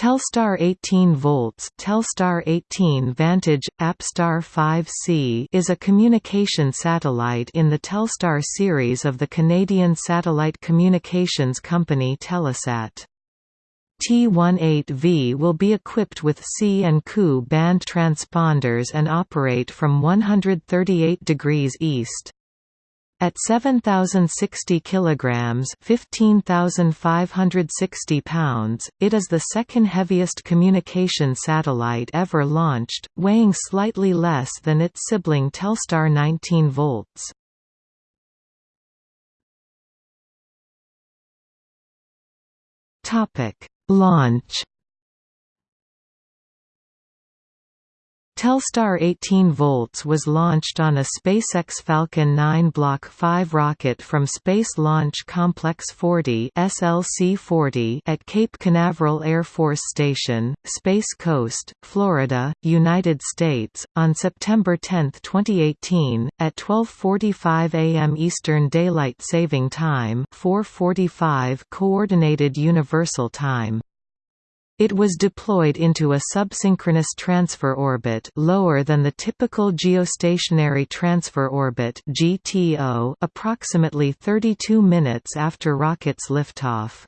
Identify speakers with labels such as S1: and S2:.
S1: Telstar 18 volts Telstar 18 Vantage Apstar 5C is a communication satellite in the Telstar series of the Canadian satellite communications company Telesat. T18V will be equipped with C and Ku band transponders and operate from 138 degrees east. At 7060 kilograms, 15560 pounds, it is the second heaviest communication satellite ever launched, weighing slightly less than its sibling Telstar 19 volts. Topic: Launch Telstar 18 volts was launched on a SpaceX Falcon 9 Block 5 rocket from Space Launch Complex 40 (SLC-40) at Cape Canaveral Air Force Station, Space Coast, Florida, United States, on September 10, 2018, at 12:45 a.m. Eastern Daylight Saving Time (4:45 Coordinated Universal Time). It was deployed into a subsynchronous transfer orbit lower than the typical geostationary transfer orbit (GTO) approximately 32 minutes after rocket's liftoff.